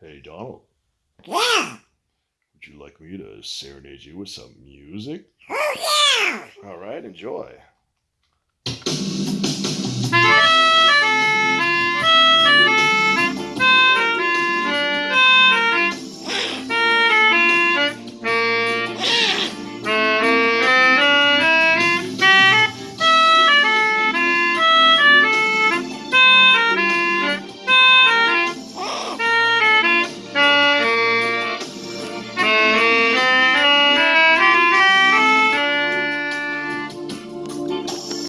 Hey, Donald, Yeah. would you like me to serenade you with some music? Oh, yeah. All right, enjoy.